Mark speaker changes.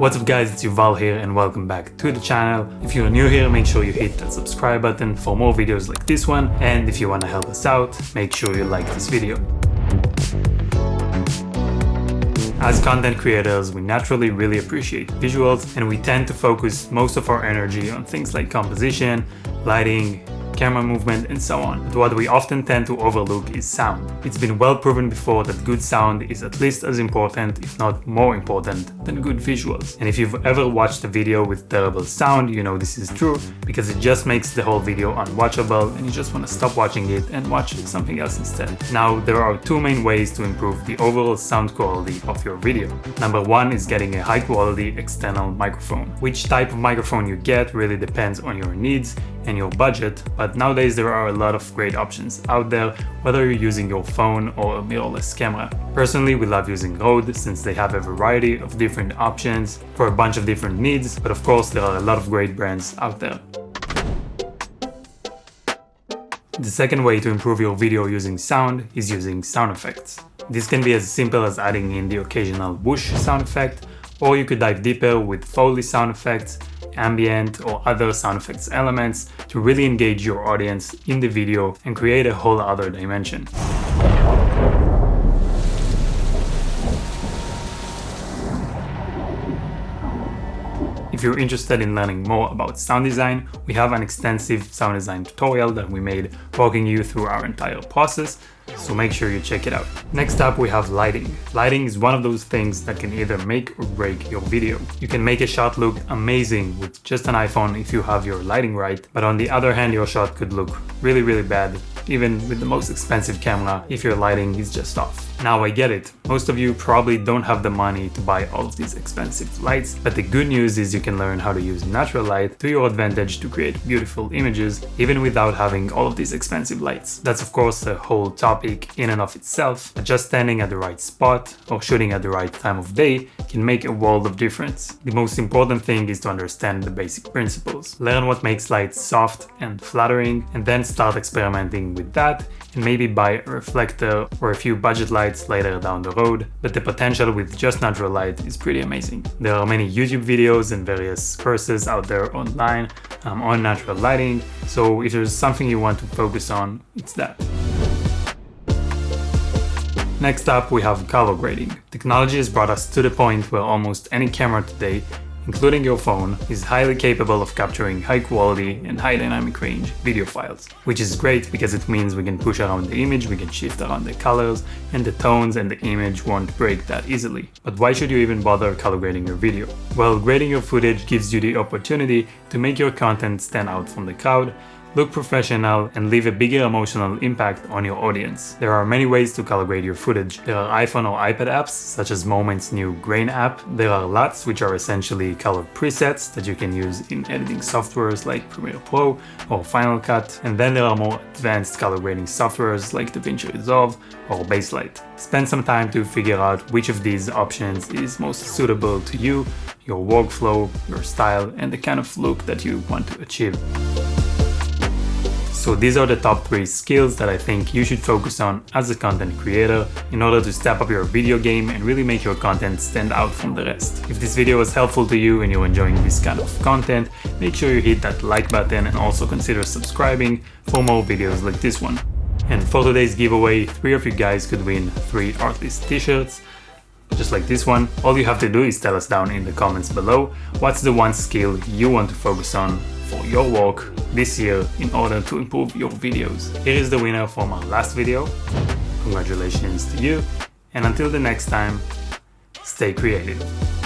Speaker 1: What's up guys, it's Yuval here and welcome back to the channel. If you're new here, make sure you hit that subscribe button for more videos like this one and if you want to help us out, make sure you like this video. As content creators, we naturally really appreciate visuals and we tend to focus most of our energy on things like composition, lighting, camera movement and so on. But what we often tend to overlook is sound. It's been well proven before that good sound is at least as important, if not more important, than good visuals. And if you've ever watched a video with terrible sound, you know this is true, because it just makes the whole video unwatchable and you just want to stop watching it and watch something else instead. Now, there are two main ways to improve the overall sound quality of your video. Number one is getting a high quality external microphone. Which type of microphone you get really depends on your needs and your budget, but nowadays there are a lot of great options out there, whether you're using your phone or a mirrorless camera. Personally, we love using Rode since they have a variety of different options for a bunch of different needs, but of course there are a lot of great brands out there. The second way to improve your video using sound is using sound effects. This can be as simple as adding in the occasional whoosh sound effect, or you could dive deeper with Foley sound effects ambient or other sound effects elements to really engage your audience in the video and create a whole other dimension. If you're interested in learning more about sound design, we have an extensive sound design tutorial that we made walking you through our entire process, so make sure you check it out. Next up we have lighting. Lighting is one of those things that can either make or break your video. You can make a shot look amazing with just an iPhone if you have your lighting right, but on the other hand your shot could look really really bad even with the most expensive camera if your lighting is just off. Now I get it, most of you probably don't have the money to buy all of these expensive lights, but the good news is you can learn how to use natural light to your advantage to create beautiful images even without having all of these expensive lights. That's of course a whole topic in and of itself, but just standing at the right spot or shooting at the right time of day can make a world of difference. The most important thing is to understand the basic principles. Learn what makes lights soft and flattering and then start experimenting with that and maybe buy a reflector or a few budget lights later down the road, but the potential with just natural light is pretty amazing. There are many YouTube videos and various courses out there online um, on natural lighting, so if there's something you want to focus on, it's that. Next up, we have color grading. Technology has brought us to the point where almost any camera today including your phone, is highly capable of capturing high quality and high dynamic range video files, which is great because it means we can push around the image, we can shift around the colors, and the tones and the image won't break that easily. But why should you even bother color grading your video? Well, grading your footage gives you the opportunity to make your content stand out from the crowd look professional, and leave a bigger emotional impact on your audience. There are many ways to color grade your footage. There are iPhone or iPad apps, such as Moment's new Grain app. There are LUTs, which are essentially color presets that you can use in editing softwares like Premiere Pro or Final Cut. And then there are more advanced color grading softwares like DaVinci Resolve or Baselight. Spend some time to figure out which of these options is most suitable to you, your workflow, your style, and the kind of look that you want to achieve. So these are the top 3 skills that I think you should focus on as a content creator in order to step up your video game and really make your content stand out from the rest. If this video was helpful to you and you're enjoying this kind of content, make sure you hit that like button and also consider subscribing for more videos like this one. And for today's giveaway, 3 of you guys could win 3 Artlist t-shirts just like this one. All you have to do is tell us down in the comments below what's the one skill you want to focus on for your work this year in order to improve your videos. Here is the winner from our last video. Congratulations to you. And until the next time, stay creative.